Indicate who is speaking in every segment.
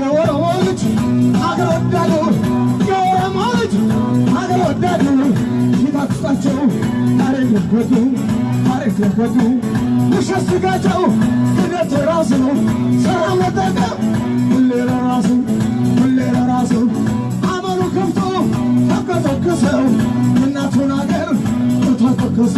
Speaker 1: የኦሮሞ ልጅ አገር ወዳዱ የኦሮሞ ልጅ አገር ወዳዱ ሲታክሳቸው ታሪክ ለጎዱ ታሪክ ለጎዱ ውሸት ስጋቸው ክደት ራሱ ሰላም መጠቀም ሁሌ ለራሱ ሁሌ ለራሱ አመሉ ከፍቶ ተከሰከሰው እናቱን አገር ተተከሱ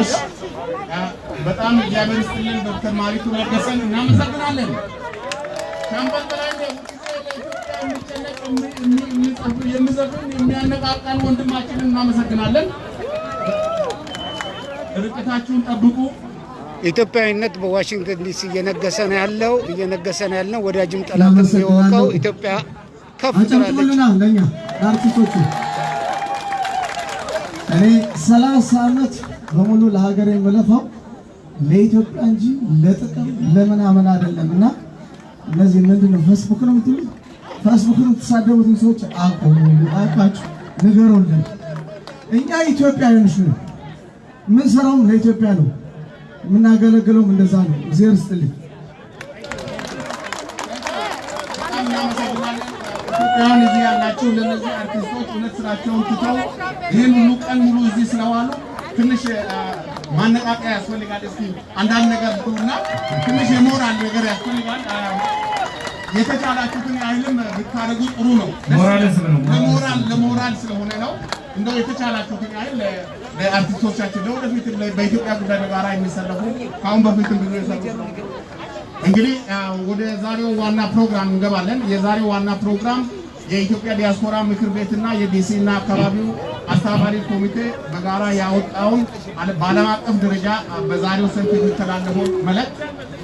Speaker 2: እሺ በጣም እግዚአብሔር ይስጥልን ዶክተር ማሪቱ ለገሰን እናመሰግናለን። ለኢትዮጵያ የሚጨነቅ የሚዘፍን የሚያነቃቃን ወንድማችንን እናመሰግናለን። ርቀታችሁን ጠብቁ።
Speaker 3: ኢትዮጵያዊነት በዋሽንግተን ዲሲ እየነገሰ ነው ያለው እየነገሰ ነው ያለው። ወዳጅም ጠላትም የወቀው ኢትዮጵያ ከፍ ትላለች።
Speaker 1: እኔ ሰላሳ ዓመት በሙሉ ለሀገር የምለፋው ለኢትዮጵያ እንጂ ለጥቅም ለምናምን አይደለም። እና እነዚህ ምንድን ነው ፌስቡክ ነው የምትሉት? ፌስቡክ የምትሳደቡትን ሰዎች አቁሙ፣ እባካችሁ ንገሩልን። እኛ ኢትዮጵያውያኖች ነው፣ የምንሰራውም ለኢትዮጵያ ነው፣ የምናገለግለውም እንደዛ ነው። እግዚአብሔር ይስጥልኝ።
Speaker 2: ኢትዮጵያውያን እዚህ ያላችሁ ለእነዚህ አርቲስቶች እውነት ስራቸውን ትተው ይህን ሁሉ ቀን ሙሉ እዚህ ስለዋሉ ትንሽ ማነቃቂያ ያስፈልጋል። እስኪ አንዳንድ ነገር ብሉና ትንሽ የሞራል ነገር ያስፈልጋል። የተቻላችሁትን ያህልም ብታደርጉ ጥሩ ነው። ለሞራል ለሞራል ስለሆነ ነው። እንደው የተቻላችሁትን ያህል ለአርቲስቶቻችን ለወደፊት በኢትዮጵያ ጉዳይ በጋራ የሚሰለፉ ከአሁን በፊትም ብዙ የሰሩ እንግዲህ ወደ ዛሬው ዋና ፕሮግራም እንገባለን። የዛሬው ዋና ፕሮግራም የኢትዮጵያ ዲያስፖራ ምክር ቤትና የዲሲ እና አካባቢው አስተባባሪ ኮሚቴ በጋራ ያወጣውን በዓለም አቀፍ ደረጃ በዛሬው ሰልፍ የሚተላለፈው መልእክት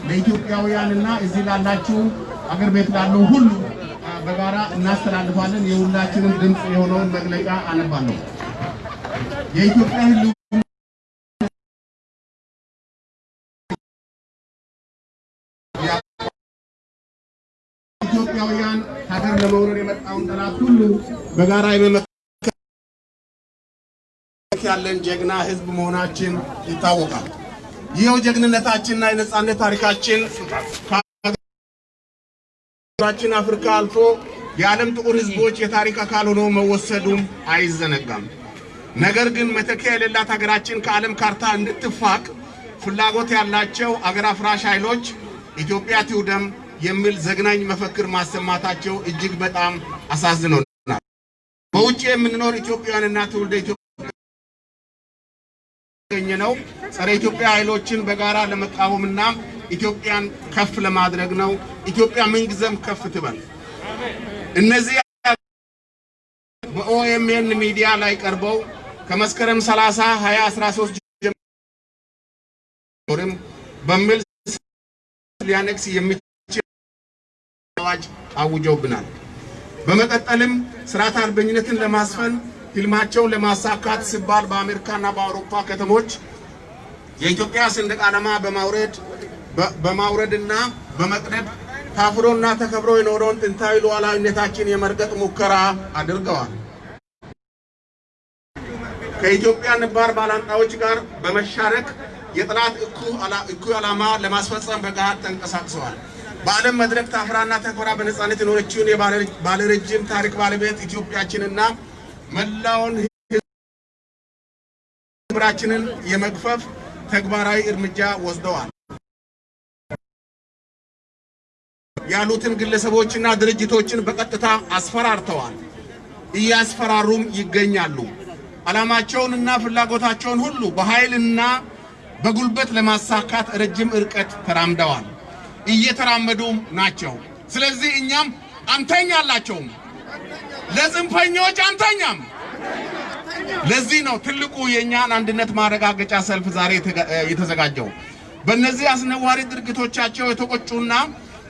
Speaker 2: ለኢትዮጵያውያንና እዚህ ላላችሁ አገር ቤት ላለው ሁሉ በጋራ እናስተላልፋለን። የሁላችንም ድምፅ የሆነውን መግለጫ አነባለሁ። የኢትዮጵያ የመጣውን ጠላት ሁሉ በጋራ የመመከት ያለን ጀግና ህዝብ መሆናችን ይታወቃል። ይኸው ጀግንነታችንና የነጻነት ታሪካችን ከሀገራችን አፍሪካ አልፎ የዓለም ጥቁር ህዝቦች የታሪክ አካል ሆኖ መወሰዱም አይዘነጋም። ነገር ግን መተኪያ የሌላት ሀገራችን ከዓለም ካርታ እንድትፋቅ ፍላጎት ያላቸው አገር አፍራሽ ኃይሎች ኢትዮጵያ ትውደም የሚል ዘግናኝ መፈክር ማሰማታቸው እጅግ በጣም አሳዝኖናል። በውጭ የምንኖር ኢትዮጵያውያንና ትውልደ ኢትዮጵያ ነው ጸረ ኢትዮጵያ ኃይሎችን በጋራ ለመቃወምና ኢትዮጵያን ከፍ ለማድረግ ነው። ኢትዮጵያ ምንጊዜም ከፍ ትበል። እነዚህ በኦኤምኤን ሚዲያ ላይ ቀርበው ከመስከረም 30 2013 ጀምሮም በሚል ሊያነግስ የሚችል አዋጅ አውጀውብናል። በመቀጠልም ስርዓት አልበኝነትን ለማስፈን ህልማቸውን ለማሳካት ሲባል በአሜሪካና በአውሮፓ ከተሞች የኢትዮጵያ ሰንደቅ ዓላማ በማውረድ በማውረድና በመቅደድ ታፍሮና ተከብሮ የኖረውን ጥንታዊ ሉዓላዊነታችን የመርገጥ ሙከራ አድርገዋል። ከኢትዮጵያ ነባር ባላንጣዎች ጋር በመሻረክ የጠላት እኩይ ዓላማ ለማስፈጸም በገሃድ ተንቀሳቅሰዋል። በዓለም መድረክ ታፍራና ተከብራ በነፃነት የኖረችውን የባለረጅም ታሪክ ባለቤት ኢትዮጵያችንና መላውን ምራችንን የመግፈፍ ተግባራዊ እርምጃ ወስደዋል። ያሉትን ግለሰቦችና ድርጅቶችን በቀጥታ አስፈራርተዋል፣ እያስፈራሩም ይገኛሉ። ዓላማቸውንና ፍላጎታቸውን ሁሉ በኃይልና በጉልበት ለማሳካት ረጅም ርቀት ተራምደዋል፣ እየተራመዱም ናቸው። ስለዚህ እኛም አንተኛላቸውም፣ ለጽንፈኞች አንተኛም። ለዚህ ነው ትልቁ የእኛን አንድነት ማረጋገጫ ሰልፍ ዛሬ የተዘጋጀው። በእነዚህ አስነዋሪ ድርጊቶቻቸው የተቆጩና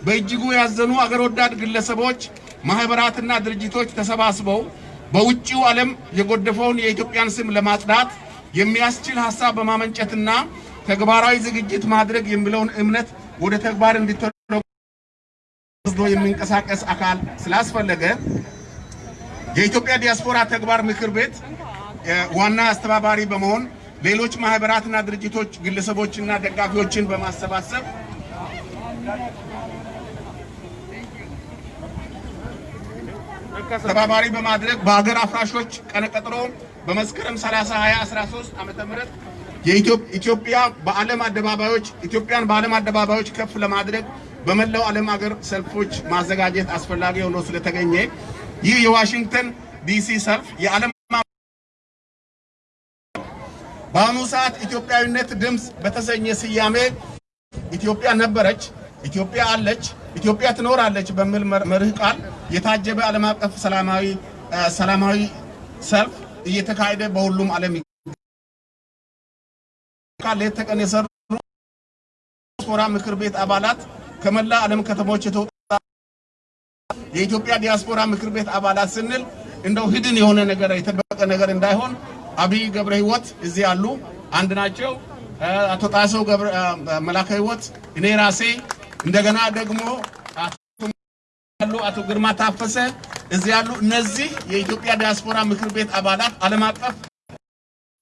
Speaker 2: በእጅጉ ያዘኑ አገር ወዳድ ግለሰቦች፣ ማህበራትና ድርጅቶች ተሰባስበው በውጭው ዓለም የጎደፈውን የኢትዮጵያን ስም ለማጽዳት የሚያስችል ሀሳብ በማመንጨትና ተግባራዊ ዝግጅት ማድረግ የሚለውን እምነት ወደ ተግባር እንዲተረጎም ወስዶ የሚንቀሳቀስ አካል ስላስፈለገ የኢትዮጵያ ዲያስፖራ ተግባር ምክር ቤት ዋና አስተባባሪ በመሆን ሌሎች ማህበራትና ድርጅቶች ግለሰቦችና ደጋፊዎችን በማሰባሰብ ተባባሪ በማድረግ በሀገር አፍራሾች ቀነቀጥሮ በመስከረም 30 2013 ዓመተ ምህረት የኢትዮጵያ በዓለም አደባባዮች ኢትዮጵያን በዓለም አደባባዮች ከፍ ለማድረግ በመላው ዓለም ሀገር ሰልፎች ማዘጋጀት አስፈላጊ ሆኖ ስለተገኘ ይህ የዋሽንግተን ዲሲ ሰልፍ የዓለም በአሁኑ ሰዓት ኢትዮጵያዊነት ድምፅ በተሰኘ ስያሜ ኢትዮጵያ ነበረች፣ ኢትዮጵያ አለች፣ ኢትዮጵያ ትኖራለች በሚል መርህ ቃል የታጀበ ዓለም አቀፍ ሰላማዊ ሰላማዊ ሰልፍ እየተካሄደ በሁሉም ዓለም ሌት ተቀን የሰሩ ዲያስፖራ ምክር ቤት አባላት ከመላ ዓለም ከተሞች የተውጣ የኢትዮጵያ ዲያስፖራ ምክር ቤት አባላት ስንል እንደው ህድን የሆነ ነገር የተደበቀ ነገር እንዳይሆን አብይ ገብረ ህይወት እዚህ ያሉ አንድ ናቸው። አቶ ጣሰው መላከ ህይወት፣ እኔ ራሴ። እንደገና ደግሞ አቶ ግርማ ታፈሰ እዚህ ያሉ እነዚህ የኢትዮጵያ ዲያስፖራ ምክር ቤት አባላት ዓለም አቀፍ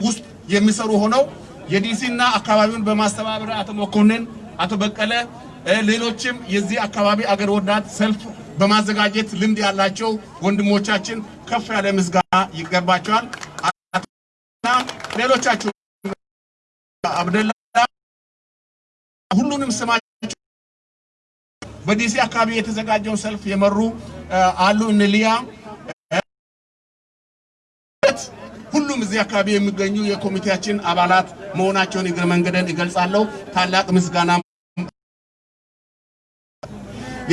Speaker 2: ውስጥ የሚሰሩ ሆነው የዲሲና አካባቢውን በማስተባበር አቶ መኮንን፣ አቶ በቀለ፣ ሌሎችም የዚህ አካባቢ አገር ወዳድ ሰልፍ በማዘጋጀት ልምድ ያላቸው ወንድሞቻችን ከፍ ያለ ምስጋና ይገባቸዋል። ሌሎቻችሁ አብደላ ሁሉንም ስማቸው በዲሲ አካባቢ የተዘጋጀውን ሰልፍ የመሩ አሉ። እነ ሁሉም እዚህ አካባቢ የሚገኙ የኮሚቴያችን አባላት መሆናቸውን እግረ መንገደን ይገልጻለሁ። ታላቅ ምስጋና።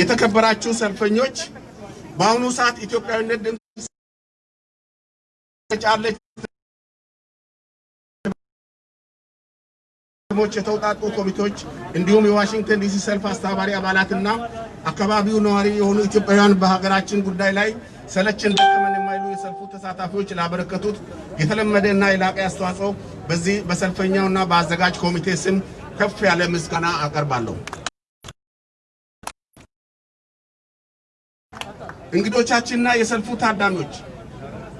Speaker 2: የተከበራችሁ ሰልፈኞች፣ በአሁኑ ሰዓት ኢትዮጵያዊነት ድምፅ ጫለች ሞች የተውጣጡ ኮሚቴዎች እንዲሁም የዋሽንግተን ዲሲ ሰልፍ አስተባባሪ አባላትና አካባቢው ነዋሪ የሆኑ ኢትዮጵያውያን በሀገራችን ጉዳይ ላይ ሰለችን ደከመን የማይሉ የሰልፉ ተሳታፊዎች ላበረከቱት የተለመደ እና የላቀ አስተዋጽኦ በዚህ በሰልፈኛውና በአዘጋጅ ኮሚቴ ስም ከፍ ያለ ምስጋና አቀርባለሁ። እንግዶቻችንና የሰልፉ ታዳሚዎች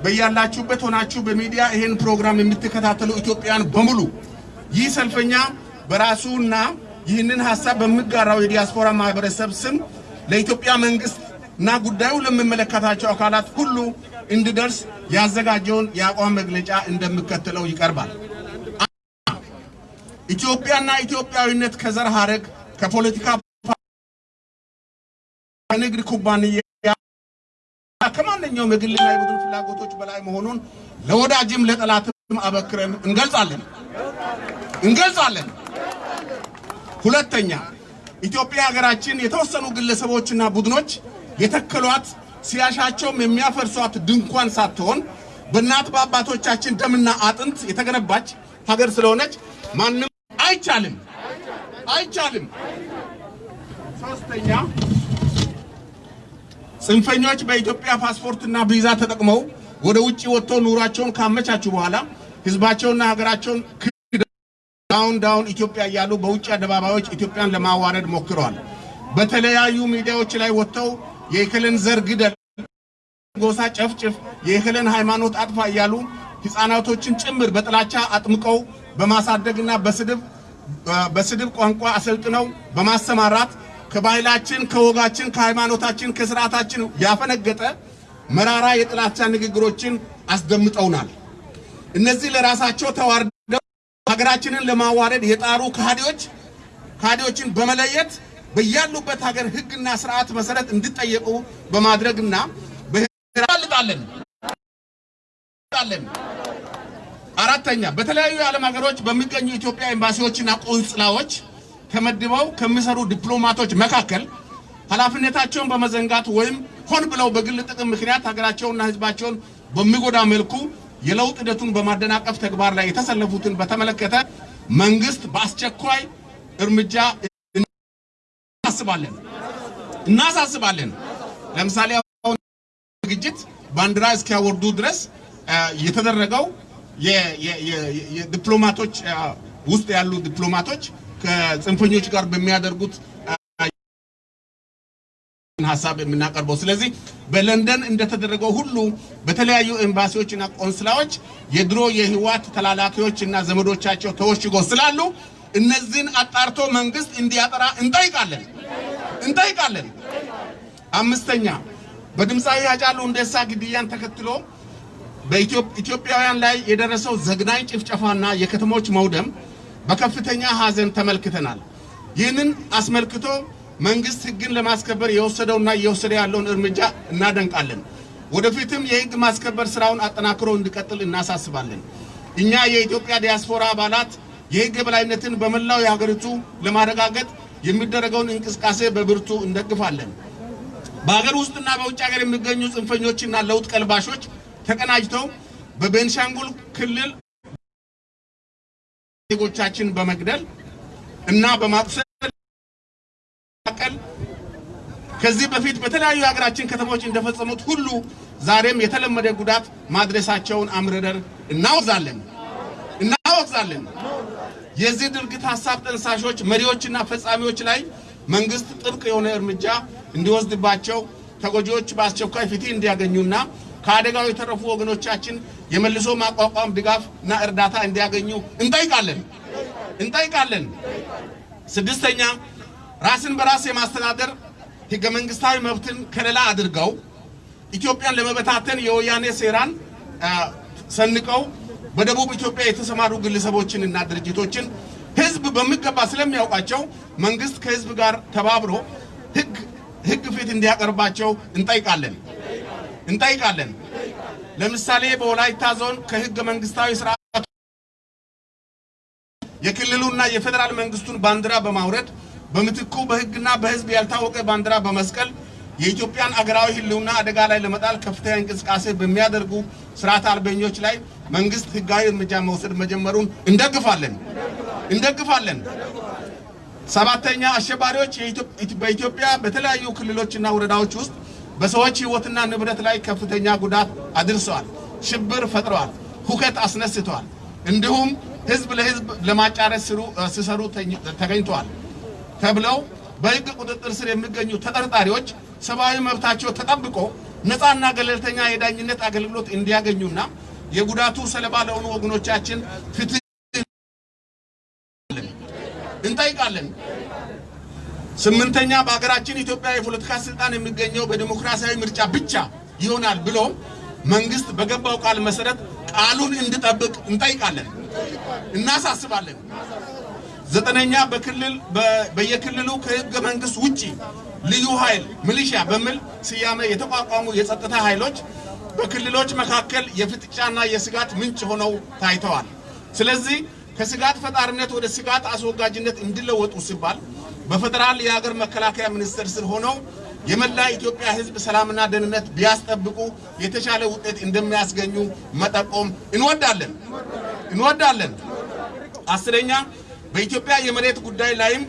Speaker 2: በያላችሁበት ሆናችሁ በሚዲያ ይህን ፕሮግራም የምትከታተሉ ኢትዮጵያን በሙሉ ይህ ሰልፈኛ በራሱና ይህንን ሀሳብ በሚጋራው የዲያስፖራ ማህበረሰብ ስም ለኢትዮጵያ መንግስት እና ጉዳዩ ለሚመለከታቸው አካላት ሁሉ እንዲደርስ ያዘጋጀውን የአቋም መግለጫ እንደሚከተለው ይቀርባል። ኢትዮጵያና ኢትዮጵያዊነት ከዘር ሀረግ፣ ከፖለቲካ ከንግድ ኩባንያ ከማንኛውም የግልና የቡድን ፍላጎቶች በላይ መሆኑን ለወዳጅም ለጠላትም አበክረን እንገልጻለን እንገልጻለን። ሁለተኛ ኢትዮጵያ ሀገራችን የተወሰኑ ግለሰቦችና ቡድኖች የተከሏት ሲያሻቸውም የሚያፈርሷት ድንኳን ሳትሆን በእናት በአባቶቻችን ደምና አጥንት የተገነባች ሀገር ስለሆነች ማንም አይቻልም አይቻልም። ሶስተኛ ጽንፈኞች በኢትዮጵያ ፓስፖርትና ቪዛ ተጠቅመው ወደ ውጭ ወጥተው ኑሯቸውን ካመቻቹ በኋላ ህዝባቸውና ሀገራቸውን down down ኢትዮጵያ እያሉ በውጭ አደባባዮች ኢትዮጵያን ለማዋረድ ሞክረዋል። በተለያዩ ሚዲያዎች ላይ ወጥተው የእክልን ዘር ግደል፣ ጎሳ ጨፍጭፍ፣ የእክልን ሃይማኖት አጥፋ እያሉ ህፃናቶችን ጭምር በጥላቻ አጥምቀው በማሳደግና በስድብ በስድብ ቋንቋ አሰልጥነው በማሰማራት ከባህላችን፣ ከወጋችን፣ ከሃይማኖታችን፣ ከስርዓታችን ያፈነገጠ መራራ የጥላቻ ንግግሮችን አስደምጠውናል። እነዚህ ለራሳቸው ተዋርደው ሀገራችንን ለማዋረድ የጣሩ ከሃዲዎች ከሃዲዎችን በመለየት በያሉበት ሀገር ሕግና ስርዓት መሰረት እንዲጠየቁ በማድረግና በህራልጣለን አራተኛ በተለያዩ የዓለም ሀገሮች በሚገኙ ኢትዮጵያ ኤምባሲዎችና ቆንጽላዎች ተመድበው ከሚሰሩ ዲፕሎማቶች መካከል ኃላፊነታቸውን በመዘንጋት ወይም ሆን ብለው በግል ጥቅም ምክንያት ሀገራቸውንና ሕዝባቸውን በሚጎዳ መልኩ የለውጥ ሂደቱን በማደናቀፍ ተግባር ላይ የተሰለፉትን በተመለከተ መንግስት በአስቸኳይ እርምጃ እናሳስባለን እናሳስባለን። ለምሳሌ አሁን ዝግጅት ባንዲራ እስኪያወርዱ ድረስ የተደረገው የዲፕሎማቶች ውስጥ ያሉ ዲፕሎማቶች ከጽንፈኞች ጋር በሚያደርጉት ሀሳብ የምናቀርበው። ስለዚህ በለንደን እንደተደረገው ሁሉ በተለያዩ ኤምባሲዎችና ቆንስላዎች የድሮ የህወሓት ተላላኪዎች እና ዘመዶቻቸው ተወሽጎ ስላሉ እነዚህን አጣርቶ መንግስት እንዲያጠራ እንጠይቃለን እንጠይቃለን። አምስተኛ በድምፃዊ ሃጫሉ ሁንዴሳ ግድያን ተከትሎ በኢትዮጵያውያን ላይ የደረሰው ዘግናኝ ጭፍጨፋና የከተሞች መውደም በከፍተኛ ሐዘን ተመልክተናል። ይህንን አስመልክቶ መንግስት ህግን ለማስከበር የወሰደውና እየወሰደ ያለውን እርምጃ እናደንቃለን። ወደፊትም የህግ ማስከበር ስራውን አጠናክሮ እንዲቀጥል እናሳስባለን። እኛ የኢትዮጵያ ዲያስፖራ አባላት የህግ የበላይነትን በመላው የሀገሪቱ ለማረጋገጥ የሚደረገውን እንቅስቃሴ በብርቱ እንደግፋለን። በሀገር ውስጥና በውጭ ሀገር የሚገኙ ጽንፈኞችና ለውጥ ቀልባሾች ተቀናጅተው በቤንሻንጉል ክልል ዜጎቻችን በመግደል እና በማቁሰል ከዚህ በፊት በተለያዩ የሀገራችን ከተሞች እንደፈጸሙት ሁሉ ዛሬም የተለመደ ጉዳት ማድረሳቸውን አምርረን እናወግዛለን እናወግዛለን። የዚህ ድርጊት ሀሳብ ጠንሳሾች መሪዎችና ፈጻሚዎች ላይ መንግስት ጥብቅ የሆነ እርምጃ እንዲወስድባቸው ተጎጂዎች በአስቸኳይ ፍትህ እንዲያገኙና ከአደጋው የተረፉ ወገኖቻችን የመልሶ ማቋቋም ድጋፍ እና እርዳታ እንዲያገኙ እንጠይቃለን እንጠይቃለን። ስድስተኛ ራስን በራስ የማስተዳደር ህገ መንግስታዊ መብትን ከለላ አድርገው ኢትዮጵያን ለመበታተን የወያኔ ሴራን ሰንቀው በደቡብ ኢትዮጵያ የተሰማሩ ግለሰቦችን እና ድርጅቶችን ህዝብ በሚገባ ስለሚያውቃቸው መንግስት ከህዝብ ጋር ተባብሮ ህግ ህግ ፊት እንዲያቀርባቸው እንጠይቃለን እንጠይቃለን። ለምሳሌ በወላይታ ዞን ከህገ መንግስታዊ ስርዓት የክልሉና የፌዴራል መንግስቱን ባንዲራ በማውረድ በምትኩ በህግና በህዝብ ያልታወቀ ባንዲራ በመስቀል የኢትዮጵያን አገራዊ ህልውና አደጋ ላይ ለመጣል ከፍተኛ እንቅስቃሴ በሚያደርጉ ስርዓት አልበኞች ላይ መንግስት ህጋዊ እርምጃ መውሰድ መጀመሩን እንደግፋለን እንደግፋለን። ሰባተኛ አሸባሪዎች በኢትዮጵያ በተለያዩ ክልሎችና ወረዳዎች ውስጥ በሰዎች ህይወትና ንብረት ላይ ከፍተኛ ጉዳት አድርሰዋል፣ ሽብር ፈጥረዋል፣ ሁከት አስነስተዋል። እንዲሁም ህዝብ ለህዝብ ለማጫረስ ሲሰሩ ተገኝተዋል ተብለው በህግ ቁጥጥር ስር የሚገኙ ተጠርጣሪዎች ሰብአዊ መብታቸው ተጠብቆ ነፃና ገለልተኛ የዳኝነት አገልግሎት እንዲያገኙና የጉዳቱ ሰለባ ለሆኑ ወገኖቻችን ፍትህ እንጠይቃለን። ስምንተኛ በሀገራችን ኢትዮጵያ የፖለቲካ ስልጣን የሚገኘው በዲሞክራሲያዊ ምርጫ ብቻ ይሆናል ብሎ መንግስት በገባው ቃል መሰረት ቃሉን እንዲጠብቅ እንጠይቃለን፣ እናሳስባለን። ዘጠነኛ በክልል በየክልሉ ከህገ መንግስት ውጪ ልዩ ኃይል ሚሊሺያ በሚል ስያሜ የተቋቋሙ የጸጥታ ኃይሎች በክልሎች መካከል የፍጥጫና የስጋት ምንጭ ሆነው ታይተዋል። ስለዚህ ከስጋት ፈጣሪነት ወደ ስጋት አስወጋጅነት እንዲለወጡ ሲባል በፌዴራል የሀገር መከላከያ ሚኒስቴር ስር ሆነው የመላ ኢትዮጵያ ህዝብ ሰላምና ደህንነት ቢያስጠብቁ የተሻለ ውጤት እንደሚያስገኙ መጠቆም እንወዳለን እንወዳለን። አስረኛ በኢትዮጵያ የመሬት ጉዳይ ላይም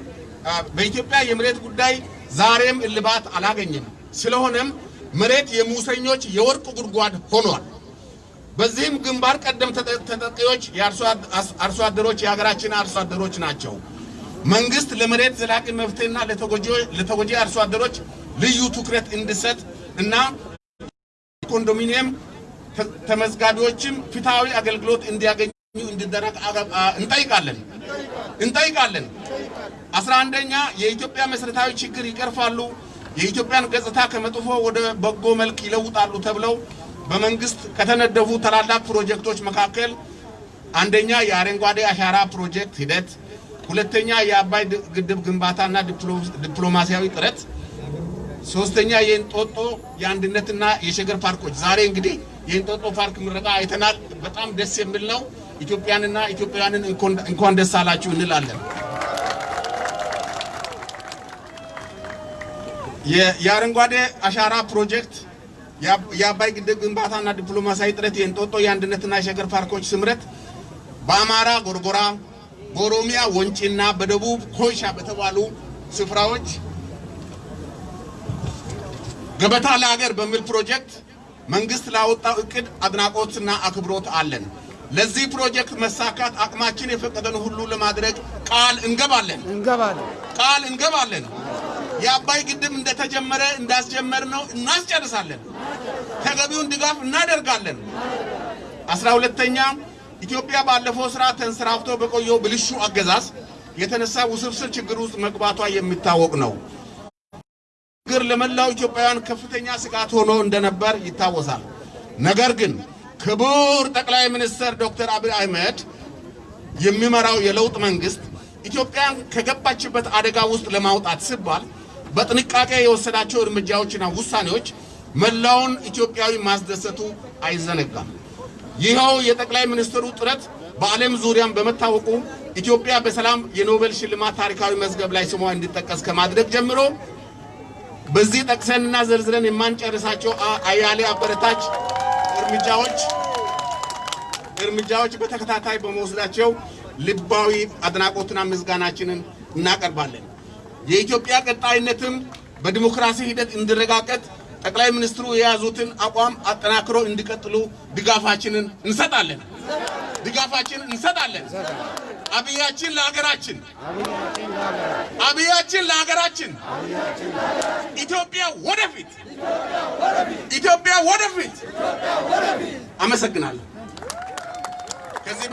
Speaker 2: በኢትዮጵያ የመሬት ጉዳይ ዛሬም እልባት አላገኘም። ስለሆነም መሬት የሙሰኞች የወርቅ ጉድጓድ ሆኗል። በዚህም ግንባር ቀደም ተጠቂዎች የአርሶ አደሮች የሀገራችን አርሶ አደሮች ናቸው። መንግስት ለመሬት ዘላቂ መፍትሄና ለተጎጂ አርሶ አደሮች ልዩ ትኩረት እንዲሰጥ እና ኮንዶሚኒየም ተመዝጋቢዎችም ፍትሐዊ አገልግሎት እንዲያገኙ እንዲደረግ እንጠይቃለን እንጠይቃለን። አስራ አንደኛ የኢትዮጵያ መሰረታዊ ችግር ይቀርፋሉ፣ የኢትዮጵያን ገጽታ ከመጥፎ ወደ በጎ መልክ ይለውጣሉ ተብለው በመንግስት ከተነደፉ ታላላቅ ፕሮጀክቶች መካከል አንደኛ የአረንጓዴ አሻራ ፕሮጀክት ሂደት፣ ሁለተኛ የአባይ ግድብ ግንባታና ዲፕሎማሲያዊ ጥረት፣ ሶስተኛ የእንጦጦ የአንድነትና የሸገር ፓርኮች። ዛሬ እንግዲህ የእንጦጦ ፓርክ ምረቃ አይተናል። በጣም ደስ የሚል ነው። ኢትዮጵያንና ኢትዮጵያውያንን እንኳን ደስ አላችሁ እንላለን። የአረንጓዴ አሻራ ፕሮጀክት የአባይ ግድብ ግንባታና ዲፕሎማሲያዊ ጥረት፣ የእንጦጦ የአንድነትና የሸገር ፓርኮች ስምረት በአማራ ጎርጎራ፣ በኦሮሚያ ወንጪና በደቡብ ኮይሻ በተባሉ ስፍራዎች ገበታ ለሀገር በሚል ፕሮጀክት መንግስት ላወጣው እቅድ አድናቆትና አክብሮት አለን። ለዚህ ፕሮጀክት መሳካት አቅማችን የፈቀደን ሁሉ ለማድረግ ቃል እንገባለን
Speaker 3: እንገባለን።
Speaker 2: ቃል እንገባለን። የአባይ ግድብ እንደተጀመረ እንዳስጀመር ነው እናስጨርሳለን። ተገቢውን ድጋፍ እናደርጋለን። አስራ ሁለተኛ ኢትዮጵያ ባለፈው ስራ ተንሰራፍቶ በቆየው ብልሹ አገዛዝ የተነሳ ውስብስብ ችግር ውስጥ መግባቷ የሚታወቅ ነው። ችግር ለመላው ኢትዮጵያውያን ከፍተኛ ስጋት ሆኖ እንደነበር ይታወሳል። ነገር ግን ክቡር ጠቅላይ ሚኒስትር ዶክተር አብይ አህመድ የሚመራው የለውጥ መንግስት ኢትዮጵያን ከገባችበት አደጋ ውስጥ ለማውጣት ሲባል በጥንቃቄ የወሰዳቸው እርምጃዎችና ውሳኔዎች መላውን ኢትዮጵያዊ ማስደሰቱ አይዘነጋም። ይኸው የጠቅላይ ሚኒስትሩ ጥረት በዓለም ዙሪያም በመታወቁ ኢትዮጵያ በሰላም የኖቤል ሽልማት ታሪካዊ መዝገብ ላይ ስሟ እንዲጠቀስ ከማድረግ ጀምሮ በዚህ ጠቅሰንና ዘርዝረን የማንጨርሳቸው አያሌ አበረታች እርምጃዎች በተከታታይ በመወስዳቸው ልባዊ አድናቆትና ምስጋናችንን እናቀርባለን። የኢትዮጵያ ቀጣይነትም በዲሞክራሲ ሂደት እንዲረጋገጥ ጠቅላይ ሚኒስትሩ የያዙትን አቋም አጠናክሮ እንዲቀጥሉ ድጋፋችንን እንሰጣለን ድጋፋችንን እንሰጣለን። አብያችን ለሀገራችን አብያችን ለሀገራችን ኢትዮጵያ ወደፊት ኢትዮጵያ ወደፊት። አመሰግናለሁ። ከዚህ